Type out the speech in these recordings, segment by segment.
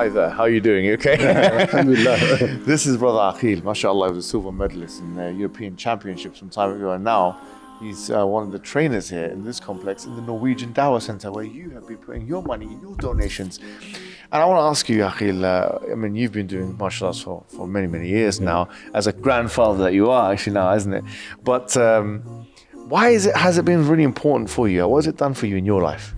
Hi there, how are you doing? You okay? Alhamdulillah. this is Brother Akhil, mashallah, he was a silver medalist in the European Championships some time ago, and now he's uh, one of the trainers here in this complex in the Norwegian Dawah Center, where you have been putting your money, your donations. And I want to ask you, Akhil, uh, I mean, you've been doing martial arts for, for many, many years now, as a grandfather that you are actually now, isn't it? But um, why is it, has it been really important for you? What has it done for you in your life?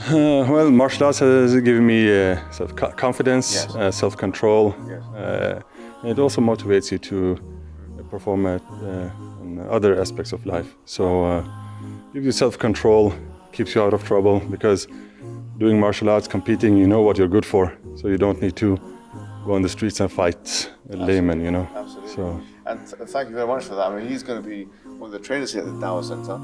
Uh, well, martial arts has given me uh, of confidence, Yes. uh, self-control. Yes. Uh, it also motivates you to perform at uh, other aspects of life. So, uh, gives you self-control, keeps you out of trouble because doing martial arts, competing, you know what you're good for. So you don't need to go on the streets and fight a layman, you know. Absolutely. So. And th- thank you very much for that. I mean, he's going to be one of the trainers here at the Dawah Center.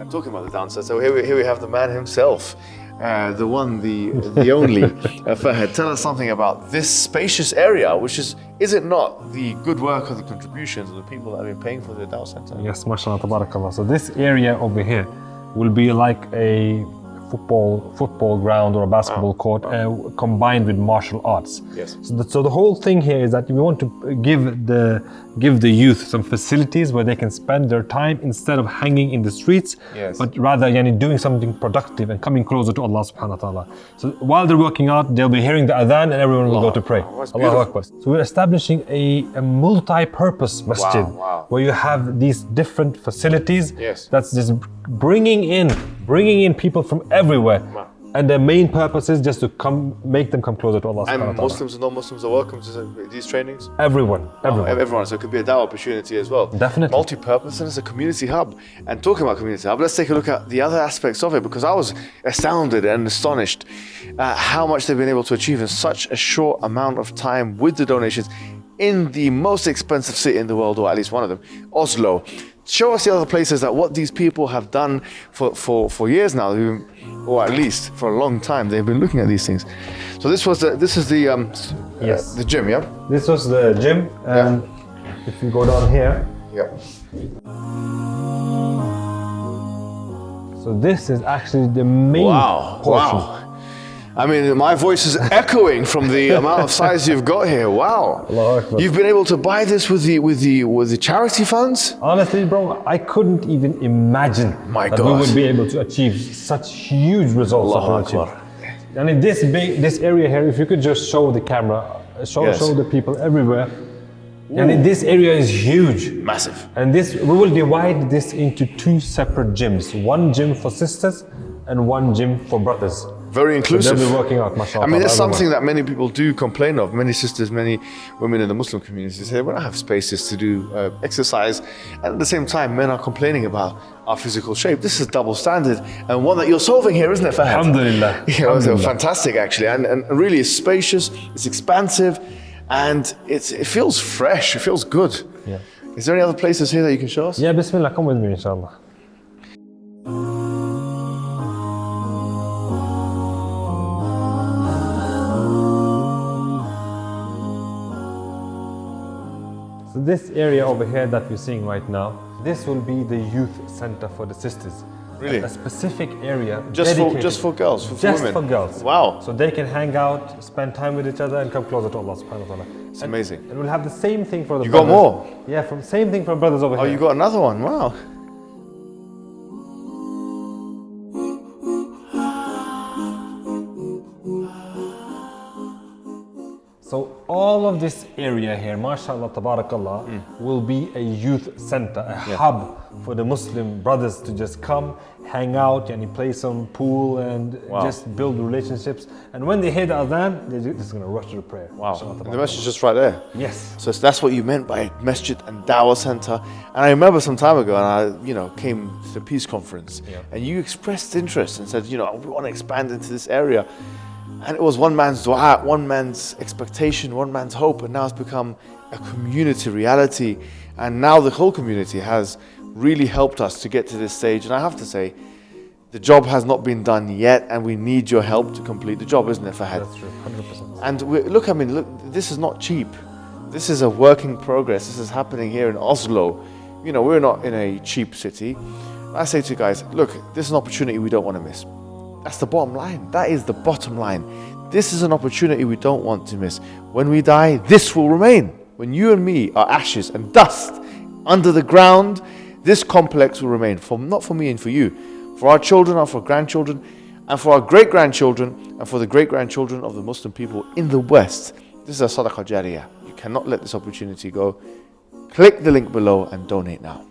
I'm talking about the Center, so here we, here we have the man himself, uh, the one, the the only. uh, Fahad, tell us something about this spacious area, which is, is it not the good work of the contributions of the people that have been paying for the Dawah Center? Yes, mashallah, tabarakallah. So this area over here will be like a football football ground or a basketball court uh, combined with martial arts. Yes. So the, so the whole thing here is that we want to give the give the youth some facilities where they can spend their time instead of hanging in the streets, Yes. but rather yani, doing something productive and coming closer to Allah subhanahu wa ta'ala. So while they're working out, they'll be hearing the adhan and everyone will go to pray. Allahu beautiful. Akbar. So we're establishing a, a multi-purpose masjid wow. where you have these different facilities Yes. that's just bringing in bringing in people from everywhere and their main purpose is just to come make them come closer to Allah And. Muslims and non-Muslims are welcome to these trainings? everyone oh, everyone Everyone, so it could be a Dawah opportunity as well. Definitely. Multi-purpose and it's a community hub. And talking about community hub, let's take a look at the other aspects of it because I was astounded and astonished at how much they've been able to achieve in such a short amount of time with the donations in the most expensive city in the world, or at least one of them, Oslo. Show us the other places that what these people have done for, for, for years now, or at least for a long time, they've been looking at these things. So this was the, this is the um, s- uh, Yes. the gym, yeah, this was the gym and if you go down here yeah. so this is actually the main Wow. portion Wow. I mean, my voice is echoing from the amount of size you've got here. Wow. You've been able to buy this with the with the with the charity funds? honestly bro I couldn't even imagine My that we would be able to achieve such huge results that Allahu we achieved. And in this big, this area here, if you could just show the camera, uh, show, Yes. show the people everywhere. And in this area is huge. Massive. And this, we will divide this into two separate gyms. One gym for sisters and one gym for brothers. Very inclusive. They'll be working out, mashallah. I mean, it's something that many people do complain of. Many sisters, many women in the Muslim community say, we don't have spaces to do uh, exercise. And at the same time, men are complaining about our physical shape. This is double standard and one that you're solving here, isn't it, Fahad? Alhamdulillah. You know, so Alhamdulillah. fantastic, actually. And, and really, it's spacious, it's expansive, and it's, it feels fresh, it feels good. Yeah. Is there any other places here that you can show us? Yeah, Bismillah, come with me, inshallah. So this area over here that we're seeing right now, this will be the youth center for the sisters. Really? A specific area Just for, dedicated- just for girls, for, for just women? for girls. Wow. So they can hang out, spend time with each other, and come closer to Allah subhanahu wa ta'ala. It's amazing. And we'll have the same thing for the You got more? Yeah, from same thing for brothers over Oh, here. Oh, you got another one. Wow. All of this area here, mashallah, tabarakallah, Hmm. will be a youth center, a hub for the Muslim brothers to just come, hang out, and play some pool and Wow. just build relationships. And when they hear the adhan, they're just gonna rush to the prayer. Wow. And the tabarakallah. message is just right there. Yes. So that's what you meant by masjid and dawah center. And I remember some time ago, and I, you know, came to the peace conference, Yeah. and you expressed interest and said, you know, we want to expand into this area. And it was one man's dua, one man's expectation, one man's hope, and now it's become a community reality. And now the whole community has really helped us to get to this stage. And I have to say, the job has not been done yet, and we need your help to complete the job, isn't it, Fahad? That's true, 100%. And we, look, I mean, look, this is not cheap. This is a work in progress. This is happening here in Oslo. You know, we're not in a cheap city. I say to you guys, look, this is an opportunity we don't want to miss. That's the bottom line. That is the bottom line. This is an opportunity we don't want to miss. When we die, this will remain. When you and me are ashes and dust under the ground, this complex will remain. For not for me and for you, for our children and for grandchildren, and for our great grandchildren, and for the great grandchildren of the Muslim people in the West. This is a sadaqah jariyah. You cannot let this opportunity go. Click the link below and donate now.